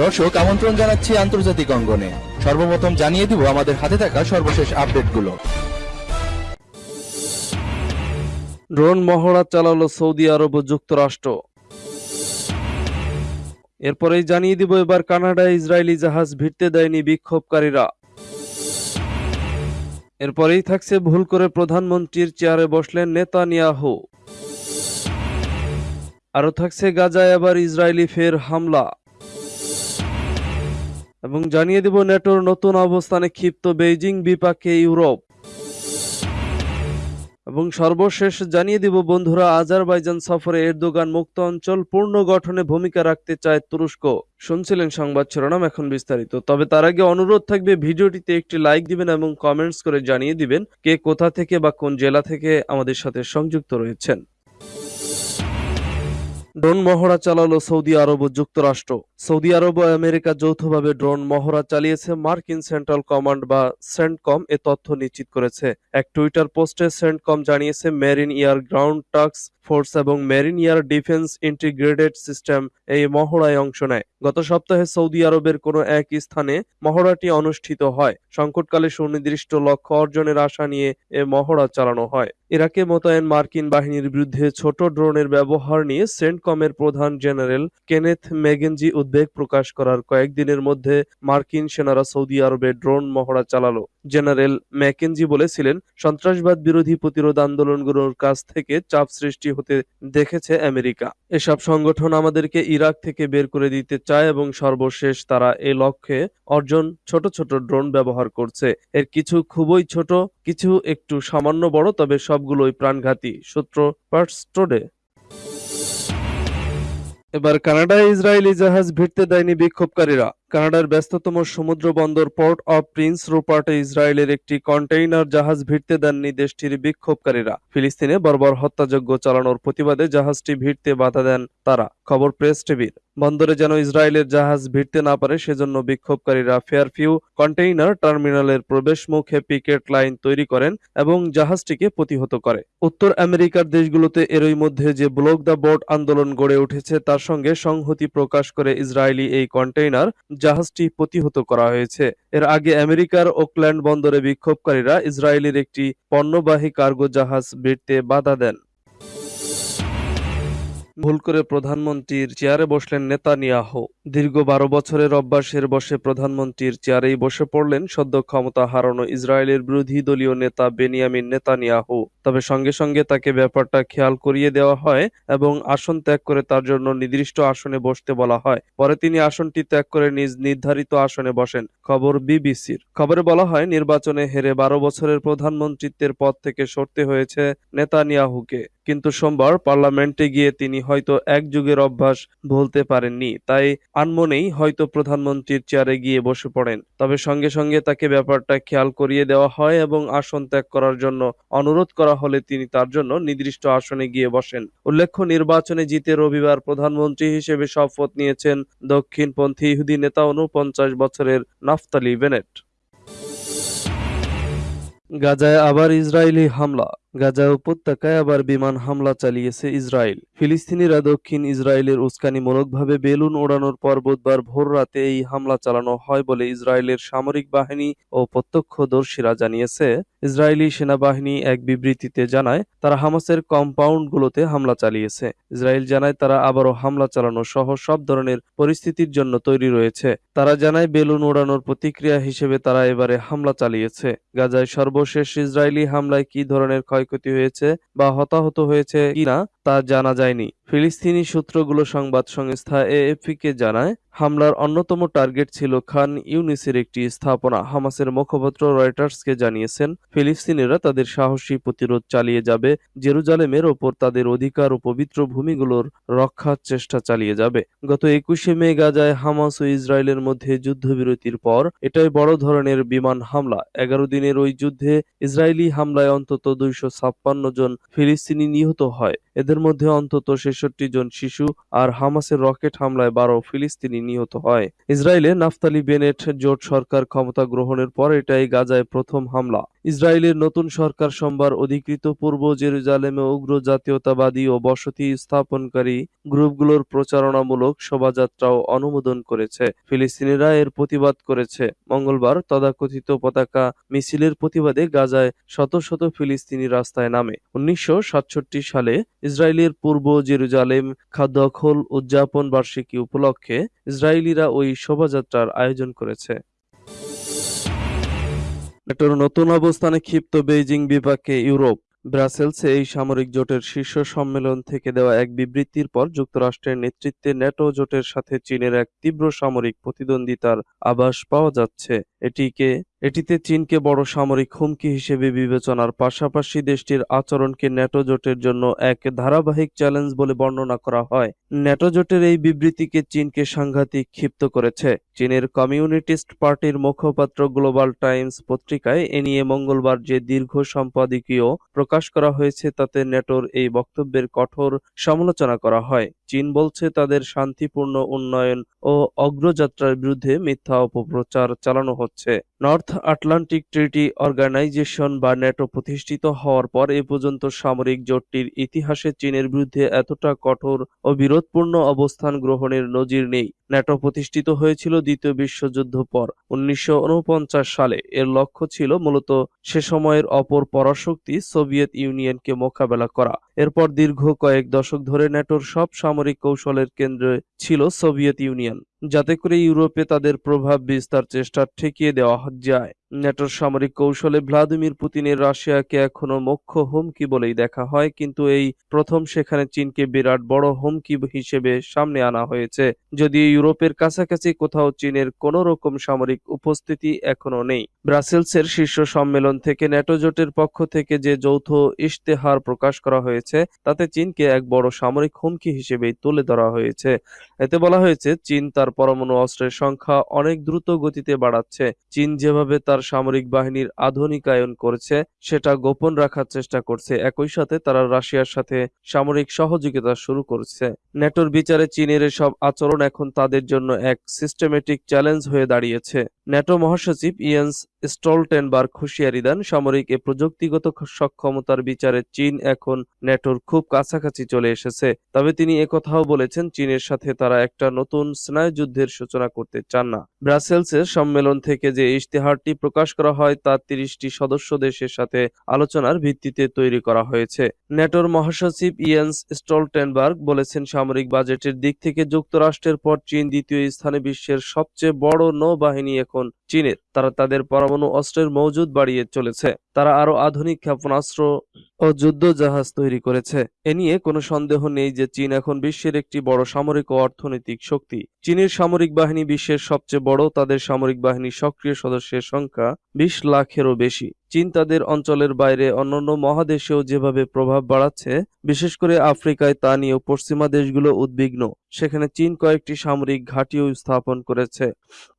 দর্শক আমন্ত্রণ জানাচ্ছি আন্তর্জাতিক অঙ্গনে। সর্বপ্রথম জানিয়ে দিব আমাদের হাতে থাকা সর্বশেষ আপডেটগুলো। ড্রোন মহড়া চালালো সৌদি আরব ও যুক্তরাষ্ট্র। এরপরেই জানিয়ে দিব এবার কানাডায় ইসরায়েলি জাহাজ ভিড়তে দেয়নি বিক্ষোভকারীরা। এরপরেই থাকছে ভুল করে প্রধানমন্ত্রীর চেয়ারে বসলেন নেতানিয়াহু। আরও থাকছে গাজায় আবার ইসরায়েলি ফের হামলা। এবং জানিয়ে দেব নেটোর নতুন অবস্থানে ক্ষিপ্ত বেইজিং বিপাকে ইউরোপ। এবং সর্বশেষ জানিয়ে দিব বন্ধুরা, আজারবাইজান সফরে এরদোগান মুক্ত অঞ্চল পূর্ণ গঠনে ভূমিকা রাখতে চায় তুরস্ক। শুনছিলেন সংবাদ শিরোনাম এখন বিস্তারিত। তবে তার আগে অনুরোধ থাকবে ভিডিওটিতে একটি লাইক দিবেন এবং কমেন্টস করে জানিয়ে দিবেন কে কোথা থেকে বা কোন জেলা থেকে আমাদের সাথে সংযুক্ত রয়েছেন। ড্রোন মহড়া চালালো সৌদি আরব ও যুক্তরাষ্ট্র। সৌদি আরব ও আমেরিকা যৌথভাবে ড্রোন মহড়া চালিয়েছে মার্কিন সেন্ট্রাল কমান্ড বা সেন্টকম, এ তথ্য নিশ্চিত করেছে। এক টুইটার পোস্টে সেন্টকম জানিয়েছে, marine air ground task force এবং marine air defence integrated system এই মহড়ায় অংশ নেয়। গত সপ্তাহে সৌদি আরবের কোনো এক স্থানে মহড়াটি অনুষ্ঠিত হয়। সংকটকালে সুনির্দিষ্ট লক্ষ্য অর্জনের আশা নিয়ে এ মহড়া চালানো হয়। ইরাকে মোতায়েন মার্কিন বাহিনীর বিরুদ্ধে ছোট ড্রোনের ব্যবহার নিয়ে সেন্টকমের প্রধান জেনারেল কেনেথ মেগেনজি উদ্বেগ প্রকাশ করার কয়েকদিনের মধ্যে মার্কিন সেনারা সৌদি আরবে ড্রোন মহড়া চালালো। জেনারেল ম্যাকেনজি বলেছিলেন, সন্ত্রাসবাদ বিরোধী প্রতিরোধ আন্দোলনগুলোর কাছ থেকে চাপ সৃষ্টি হতে দেখেছে আমেরিকা। এসব সংগঠন আমাদেরকে ইরাক থেকে বের করে দিতে চায় এবং সর্বশেষ তারা এ লক্ষ্যে অর্জন ছোট ছোট ড্রোন ব্যবহার করছে। এর কিছু খুবই ছোট, কিছু একটু সামান্য বড়, তবে সবগুলোই প্রাণঘাতী, সূত্র পার্টস টুডে। এবার কানাডা, ইসরায়েলি জাহাজ ভিড়তে দেয়নি বিক্ষোভকারীরা। কানাডার ব্যস্ততম সমুদ্র বন্দর পোর্ট অফ প্রিন্স রুপার্টে ইসরায়েলের একটি কন্টেইনার জাহাজ ভিড়তে দেননি দেশটির বিক্ষোভকারীরা। ফিলিস্তিনে বর্বর হত্যাযজ্ঞ চালানোর প্রতিবাদে জাহাজটি ভিড়তে বাধা দেন তারা। খবর প্রেস টিভির। বন্দরে যেন ইসরায়েলের জাহাজ ভিড়তে না পারে, সেজন্য বিক্ষোভকারীরা ফেয়ারফিউ কন্টেইনার টার্মিনালের প্রবেশ মুখে পিকেট লাইন তৈরি করেন এবং জাহাজটিকে প্রতিহত করে। উত্তর আমেরিকার দেশগুলোতে এরই মধ্যে যে ব্লক দ্য বোর্ড আন্দোলন গড়ে উঠেছে, তার সঙ্গে সংহতি প্রকাশ করে ইসরায়েলি এই কন্টেইনার জাহাজটি প্রতিহত করা হয়েছে। এর আগে আমেরিকার ওকল্যান্ড বন্দরে বিক্ষোভকারীরা ইসরায়েলের একটি পণ্যবাহী কার্গো জাহাজ ভিড়তে বাধা দেন। ভুল করে প্রধানমন্ত্রীর চেয়ারে বসলেন নেতানিয়াহু। দীর্ঘ বারো বছরের অভ্যাসের বসে প্রধানমন্ত্রীর চেয়ারেই বসে পড়লেন সদ্য ক্ষমতা হারানো ইসরায়েলের বিরোধী দলীয় নেতা বেনিয়ামিন নেতানিয়াহু। তবে সঙ্গে সঙ্গে তাকে ব্যাপারটা খেয়াল করিয়ে দেওয়া হয় এবং আসন ত্যাগ করে তার জন্য নির্দিষ্ট আসনে বসতে বলা হয়। পরে তিনি আসনটি ত্যাগ করে নিজ নির্ধারিত আসনে বসেন, খবর বিবিসির। খবরে বলা হয়, নির্বাচনে হেরে বারো বছরের প্রধানমন্ত্রিত্বের পদ থেকে সরতে হয়েছে নেতানিয়াহুকে। কিন্তু সোমবার পার্লামেন্টে গিয়ে তিনি হয়তো এক যুগের অভ্যাস ভুলতে পারেননি। তাই আনমনেই হয়তো প্রধানমন্ত্রীর চেয়ারে গিয়ে বসে পড়েন। তবে সঙ্গে সঙ্গে তাকে ব্যাপারটা খেয়াল করিয়ে দেওয়া হয় এবং আসন ত্যাগ করার জন্য অনুরোধ করা হলে তিনি তার জন্য নির্দিষ্ট আসনে গিয়ে বসেন। উল্লেখ্য, নির্বাচনে জিতে রবিবার প্রধানমন্ত্রী হিসেবে শপথ নিয়েছেন দক্ষিণপন্থী ইহুদি নেতা উনপঞ্চাশ বছরের নাফতালি বেনেট। গাজায় আবার ইসরায়েলি হামলা। গাজা উপত্যকায় আবার বিমান হামলা চালিয়েছে ইসরায়েল। ফিলিস্তিনিরা দক্ষিণ ইসরায়েলের উস্কানিমূলকভাবে বেলুন ওড়ানোর পর বুধবার ভোর রাতে এই হামলা চালানো হয় বলে ইসরায়েলের সামরিক বাহিনী ও প্রত্যক্ষদর্শীরা জানিয়েছে। ইসরায়েলি সেনাবাহিনী এক বিবৃতিতে জানায়, তারা হামাসের কম্পাউন্ডগুলোতে হামলা চালিয়েছে। ইসরায়েল জানায়, তারা আবারও হামলা চালানো সহ সব ধরনের পরিস্থিতির জন্য তৈরি রয়েছে। তারা জানায়, বেলুন ওড়ানোর প্রতিক্রিয়া হিসেবে তারা এবারে হামলা চালিয়েছে। গাজায় সর্বশেষ ইসরায়েলি হামলায় কি ধরনের ক্ষয়ক্ষতি হয়েছে বা হতাহত হয়েছে কিনা তা জানা যায়নি। ফিলিস্তিনি সূত্রগুলো সংবাদ সংস্থা এএফপিকে জানায়, হামলার অন্যতম টার্গেট ছিল খান ইউনিসের একটি স্থাপনা। হামাসের মুখপাত্র রয়টার্সকে জানিয়েছেন, ফিলিস্তিনিরা তাদের সাহসী প্রতিরোধ চালিয়ে যাবে, জেরুজালেমের ওপর তাদের অধিকার ও পবিত্র ভূমিগুলোর রক্ষার চেষ্টা চালিয়ে যাবে। গত একুশে মে গাজায় হামাস ও ইসরায়েলের মধ্যে যুদ্ধবিরতির পর এটাই বড় ধরনের বিমান হামলা। এগারো দিনের ওই যুদ্ধে ইসরায়েলি হামলায় অন্তত দুইশো ছাপ্পান্ন জন ফিলিস্তিনি নিহত হয়। এদের মধ্যে অন্তত ছেষট্টি জন শিশু আর হামাসের রকেট হামলায় বারো ফিলিস্তিনি নিহত হয়। ইসরায়েলে নাফতালি বেনেট জোট সরকার ক্ষমতা গ্রহণের পর এটাই গাজায় প্রথম হামলা। ইসরায়েলের নতুন সরকার সোমবার অধিকৃত পূর্ব জেরুজালেমে উগ্র জাতীয়তাবাদী ও বসতি স্থাপনকারী গ্রুপগুলোর প্রচারণামূলক শোভাযাত্রাও অনুমোদন করেছে। ফিলিস্তিনিরা এর প্রতিবাদ করেছে। মঙ্গলবার তদাকথিত পতাকা মিছিলের প্রতিবাদে গাজায় শত শত ফিলিস্তিনি রাস্তায় নামে। উনিশশো সাতষট্টি সালে ইসরায়েলের পূর্ব জেরুজালেম খাদ্যখল উদযাপন বার্ষিকী উপলক্ষে ইসরায়েলিরা ওই শোভাযাত্রার আয়োজন করেছে। নেটোর নতুন অবস্থানে ক্ষিপ্ত বেইজিং বিপাকে ইউরোপ। ব্রাসেলসে এই সামরিক জোটের শীর্ষ সম্মেলন থেকে দেওয়া এক বিবৃতির পর যুক্তরাষ্ট্রের নেতৃত্বে ন্যাটো জোটের সাথে চীনের এক তীব্র সামরিক প্রতিদ্বন্দ্বিতার আভাস পাওয়া যাচ্ছে। এটিকে এটিতে চীনকে বড় সামরিক হুমকি হিসেবে বিবেচনার পাশাপাশি দেশটির আচরণকে ন্যাটো জোটের জন্য এক ধারাবাহিক চ্যালেঞ্জ বলে বর্ণনা করা হয়। ন্যাটো জোটের এই বিবৃতিকে চীনকে সাংঘাতিক ক্ষিপ্ত করেছে। চীনের কমিউনিটিস্ট পার্টির মুখপাত্র গ্লোবাল টাইমস পত্রিকায় এ নিয়ে মঙ্গলবার যে দীর্ঘ সম্পাদকীয় প্রকাশ করা হয়েছে তাতে ন্যাটোর এই বক্তব্যের কঠোর সমালোচনা করা হয়। চীন বলছে তাদের শান্তিপূর্ণ উন্নয়ন ও অগ্রযাত্রার বিরুদ্ধে মিথ্যা অপপ্রচার চালানো হচ্ছে। নর্থ আটলান্টিক ট্রিটি অর্গানাইজেশন বা ন্যাটো প্রতিষ্ঠিত হওয়ার পর এ পর্যন্ত সামরিক জোটটির ইতিহাসে চীনের বিরুদ্ধে এতটা কঠোর ও বিরোধপূর্ণ অবস্থান গ্রহণের নজির নেই। ন্যাটো প্রতিষ্ঠিত হয়েছিল দ্বিতীয় বিশ্বযুদ্ধ পর, উনিশশো ঊনপঞ্চাশ সালে। এর লক্ষ্য ছিল মূলত সে সময়ের অপর পরাশক্তি সোভিয়েত ইউনিয়নকে মোকাবেলা করা। এরপর দীর্ঘ কয়েক দশক ধরে ন্যাটোর সব সামরিক কৌশলের কেন্দ্রে ছিল সোভিয়েত ইউনিয়ন, যাতে করে ইউরোপে তাদের প্রভাব বিস্তার চেষ্টা ঠেকিয়ে দেওয়া যায়। ন্যাটোর সামরিক কৌশলে ভ্লাদিমির পুতিনের রাশিয়াকে এখনও মুখ্য হুমকি বলেই দেখা হয়, কিন্তু এই প্রথম সেখানে চীনকে বিরাট বড় হুমকি হিসেবে সামনে আনা হয়েছে। যদিও ইউরোপের কাছাকাছি কোথাও চীনের কোনো রকম সামরিক উপস্থিতি এখনও নেই। ব্রাসেলসের শীর্ষ সম্মেলন থেকে ন্যাটো জোটের পক্ষ থেকে যে যৌথ ইশতেহার প্রকাশ করা হয়েছে, তাতে চীনকে এক বড় সামরিক হুমকি হিসেবেই তুলে ধরা হয়েছে। এতে বলা হয়েছে, চীন তার পরমাণু অস্ত্রের সংখ্যা অনেক দ্রুত গতিতে বাড়াচ্ছে। চীন যেভাবে তার সামরিক বাহিনীর আধুনিকায়ন করছে, সেটা গোপন রাখার চেষ্টা করছে। একই সাথে তারা রাশিয়ার সাথে সামরিক সহযোগিতা শুরু করছে। নেটোর বিচারে চীনের এসব আচরণ এখন তাদের জন্য এক সিস্টেমেটিক চ্যালেঞ্জ হয়ে দাঁড়িয়েছে। ন্যাটো মহাসচিব ইয়েন্স স্টলটেনবার্গ হুঁশিয়ারি দেন, সামরিক এ প্রযুক্তিগত সক্ষমতার বিচারে চীন এখন ন্যাটোর খুব কাছাকাছি চলে এসেছে। তবে তিনি একথাও বলেছেন, চীনের সাথে তারা একটা নতুন স্নায়ুযুদ্ধের সূচনা করতে চান না। ব্রাসেলসের সম্মেলন থেকে যে ইশতেহারটি প্রকাশ করা হয়, তা তিরিশটি সদস্য দেশের সাথে আলোচনার ভিত্তিতে তৈরি করা হয়েছে। ন্যাটোর মহাসচিব ইয়েন্স স্টলটেনবার্গ বলেছেন, সামরিক বাজেটের দিক থেকে যুক্তরাষ্ট্রের পর চীন দ্বিতীয় স্থানে বিশ্বের সবচেয়ে বড় নৌবাহিনী এখন চীনের, তারা তাদের পরমাণু অস্ত্রের মজুদ বাড়িয়ে চলেছে। তারা আরও আধুনিক ক্ষেপণাস্ত্র ও যুদ্ধ জাহাজ তৈরি করেছে। এ নিয়ে কোনো সন্দেহ নেই যে চীন এখন বিশ্বের একটি বড় সামরিক ও অর্থনৈতিক শক্তি। চীনের সামরিক বাহিনী বিশ্বের সবচেয়ে বড়, তাদের সামরিক বাহিনীর সক্রিয় সদস্যের সংখ্যা বিশ লাখেরও বেশি। চীন তাদের অঞ্চলের বাইরে অন্যান্য মহাদেশেও যেভাবে প্রভাব বাড়াচ্ছে, বিশেষ করে আফ্রিকায় তা নিয়েও পশ্চিমা দেশগুলো উদ্বিগ্ন। সেখানে চীন কয়েকটি সামরিক ঘাঁটিও স্থাপন করেছে।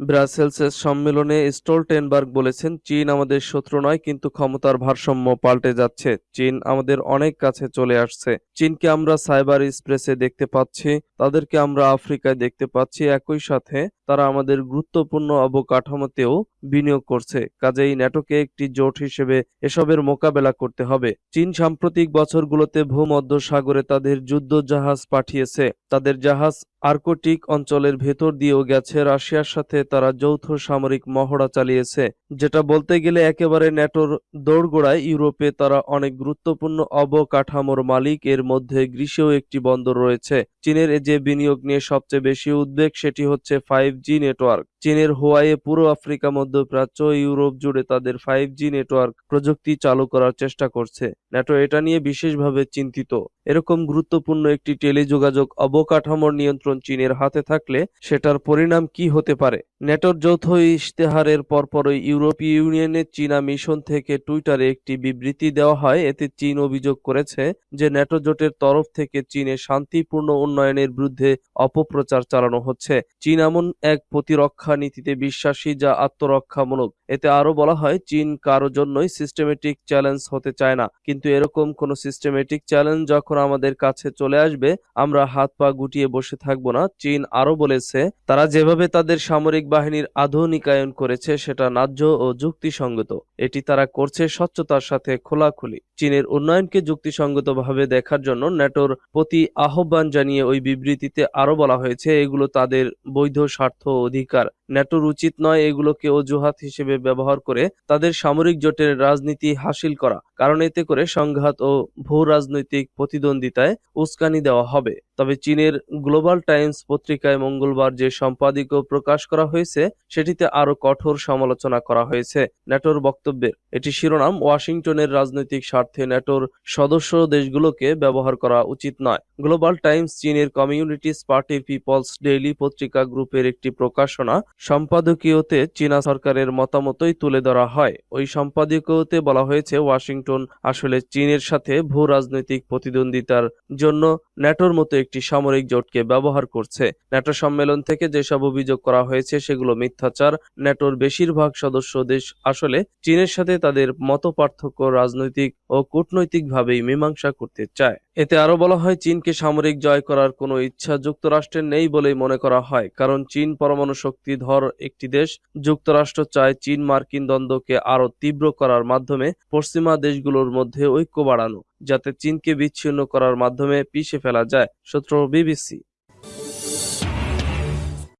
ব্রাসেলসের সম্মেলনে স্টোলটেনবার্গ বলেছেন, চীন আমাদের শত্রু নয়, কিন্তু ক্ষমতার ভারসাম্য পাল্টে যাচ্ছে। চীন আমাদের অনেক কাছে চলে আসছে। চীনকে আমরা সাইবার স্পেসে দেখতে পাচ্ছি, তাদেরকে আমরা আফ্রিকায় দেখতে পাচ্ছি একই সাথে তারা আমাদের গুরুত্বপূর্ণ অবকাঠামোতেও বিনিয়োগ করছে। কাজেই ন্যাটোকে একটি জোট হিসেবে এসবের মোকাবেলা করতে হবে। চীন সাম্প্রতিক বছরগুলোতে ভূমধ্য সাগরে তাদের যুদ্ধ জাহাজ পাঠিয়েছে। তাদের জাহাজ আর্কটিক অঞ্চলের ভেতর দিয়েও গেছে রাশিয়ার সাথে তারা যৌথ সামরিক মহড়া চালিয়েছে, যেটা বলতে গেলে একেবারে ন্যাটোর দৌড়গোড়ায় ইউরোপে তারা অনেক গুরুত্বপূর্ণ অবকাঠামোর মালিক। এর মধ্যে গ্রীসেও একটি বন্দর রয়েছে। চীনের যে বিনিয়োগ নিয়ে সবচেয়ে বেশি উদ্বেগ, সেটি হচ্ছে ফাইভ জি নেটওয়ার্ক। চীনের হোয়াইয়ে পুরো আফ্রিকা, মধ্যপ্রাচ্য, ইউরোপ জুড়ে তাদের ফাইভ জি নেটওয়ার্ক প্রযুক্তি চালু করার চেষ্টা করছে। ন্যাটো এটা নিয়ে বিশেষভাবে চিন্তিত। এরকম গুরুত্বপূর্ণ একটি টেলিযোগাযোগ অবকাঠামোর নিয়ন্ত্রণ চীনের হাতে থাকলে সেটার পরিণাম কি হতে পারে? ন্যাটোর যৌথ ইশতেহারের পরপরই ইউরোপীয় ইউনিয়নের চীনা মিশন থেকে টুইটারে একটি বিবৃতি দেওয়া হয়। এতে চীন অভিযোগ করেছে যে ন্যাটো জোটের তরফ থেকে চীনে শান্তিপূর্ণ উন্নয়নের বিরুদ্ধে অপপ্রচার চালানো হচ্ছে। চীন এমন এক প্রতিরক্ষা নীতিতে বিশ্বাসী যা আত্মরক্ষামূলক। এতে আরও বলা হয়, চীন কারও জন্যই সিস্টেমেটিক চ্যালেঞ্জ হতে চায় না। কিন্তু এরকম কোনো সিস্টেমেটিক চ্যালেঞ্জ যখন আমাদের কাছে চলে আসবে, আমরা হাত পা গুটিয়ে বসে থাকব না। চীন আরও বলেছে, তারা যেভাবে তাদের সামরিক বাহিনীর আধুনিকায়ন করেছে, সেটা ন্যায্য ও যুক্তিসঙ্গত। এটি তারা করছে স্বচ্ছতার সাথে খোলাখুলি। চীনের উন্নয়নকে যুক্তিসঙ্গতভাবে দেখার জন্য ন্যাটোর প্রতি আহ্বান জানিয়ে ওই বিবৃতিতে আরও বলা হয়েছে, এগুলো তাদের বৈধ স্বার্থ অধিকার। ন্যাটোর উচিত নয় এগুলোকে অজুহাত হিসেবে ব্যবহার করে তাদের সামরিক জোটের রাজনীতি হাসিল করা, কারণ এতে করে সংঘাত ও ভূ রাজনৈতিক প্রতিদ্বন্দ্বিতায় উস্কানি দেওয়া হবে। তবে চীনের গ্লোবাল টাইমস পত্রিকায় মঙ্গলবার যে সম্পাদকীয় প্রকাশ করা হয়েছে, সেটিতে আরও কঠোর সমালোচনা করা হয়েছে ন্যাটোর বক্তব্যের। এটি শিরোনাম, ওয়াশিংটনের রাজনৈতিক স্বার্থে ন্যাটোর সদস্য দেশগুলোকে ব্যবহার করা উচিত নয়। গ্লোবাল টাইমস চীনের কমিউনিটিস পার্টির পিপলস ডেইলি পত্রিকা গ্রুপের একটি প্রকাশনা সম্পাদকীয়তে চীনা সরকারের মতামতই তুলে ধরা হয়। ওই সম্পাদকীয়তে বলা হয়েছে, ওয়াশিংটন আসলে চীনের সাথে ভূ রাজনৈতিক প্রতিদ্বন্দ্বিতার জন্য ন্যাটোর মতো একটি সামরিক জোটকে ব্যবহার করছে। ন্যাটো সম্মেলন থেকে যেসব অভিযোগ করা হয়েছে, সেগুলো মিথ্যাচার। ন্যাটোর বেশিরভাগ সদস্য দেশ আসলে চীনের সাথে তাদের মত পার্থক্য রাজনৈতিক ও কূটনৈতিকভাবেই মীমাংসা করতে চায়। এতে আরও বলা হয়, চীনকে সামরিক জয় করার কোনো ইচ্ছা যুক্তরাষ্ট্রের নেই বলেই মনে করা হয়, কারণ চীন পরমাণু শক্তিধর একটি দেশ। যুক্তরাষ্ট্র চায় চীন মার্কিন দ্বন্দ্বকে আরও তীব্র করার মাধ্যমে পশ্চিমা দেশগুলোর মধ্যে ঐক্য বাড়ানো, যাতে চীনকে বিচ্ছিন্ন করার মাধ্যমে পিষে ফেলা যায়, সূত্র বিবিসি।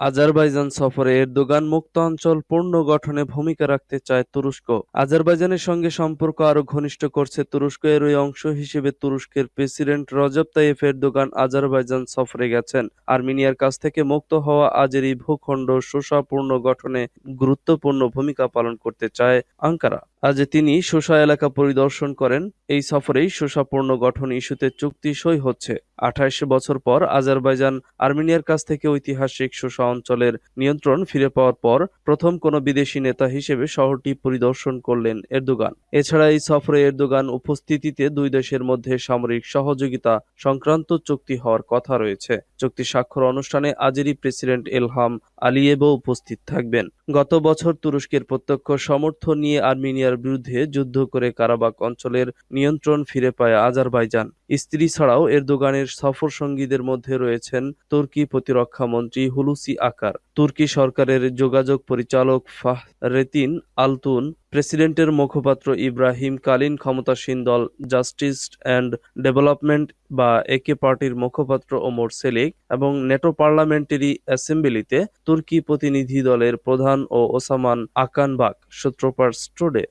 আজারবাইজান সফরে এরদোগান মুক্ত অঞ্চল পুনর্গঠনে ভূমিকা রাখতে চায় তুরস্ক। আজারবাইজানের সঙ্গে সম্পর্ক আরও ঘনিষ্ঠ করছে তুরস্ক। এর ওই অংশ হিসেবে তুরস্কের president Recep Tayyip Erdogan Azerbaijan সফরে গেছেন। আর্মেনিয়ার কাছ থেকে মুক্ত হওয়া আজেরি ভূখণ্ড শোষা পুনর্গঠনে গুরুত্বপূর্ণ ভূমিকা পালন করতে চায় আঙ্কারা। আজ তিনি শোষা এলাকা পরিদর্শন করেন, এই সফরেই শোষা পুনর্গঠন ইস্যুতে চুক্তি সই হচ্ছে। আঠাইশ বছর পর আজারবাইজান আর্মেনিয়ার কাছ থেকে ঐতিহাসিক শোষা অঞ্চলের নিয়ন্ত্রণ ফিরে পাওয়ার পর প্রথম কোনো বিদেশি নেতা হিসেবে শহরটি পরিদর্শন করলেন এরদোগান। এছাড়া এই সফরে এরদোগান উপস্থিতিতে দুই দেশের মধ্যে সামরিক সহযোগিতা সংক্রান্ত চুক্তি হওয়ার কথা রয়েছে। চুক্তি স্বাক্ষর অনুষ্ঠানে আজেরি প্রেসিডেন্ট এলহাম আলিয়েভও উপস্থিত থাকবেন। গত বছর তুরস্কের প্রত্যক্ষ সমর্থন নিয়ে আর্মেনিয়ার বিরুদ্ধে যুদ্ধ করে কারাবাক অঞ্চলের নিয়ন্ত্রণ ফিরে পায় আজারবাইজান। স্ত্রী ছাড়াও এরদোগানের সফর সঙ্গীদের মধ্যে রয়েছেন তুর্কি প্রতিরক্ষা মন্ত্রী হুলুসি আকার। তুর্কি সরকারের যোগাযোগ পরিচালক ফাহরেতিন আলতুন, প্রেসিডেন্টের মুখপাত্র ইব্রাহিম কালীন ক্ষমতাসীন দল জাস্টিস অ্যান্ড ডেভেলপমেন্ট বা একে পার্টির মুখপাত্র ওমর সেলিক এবং নেটো পার্লামেন্টারি অ্যাসেম্বলিতে তুর্কি প্রতিনিধি দলের প্রধান ও ওসামান আকান বাক সূত্রপার স্টুডে।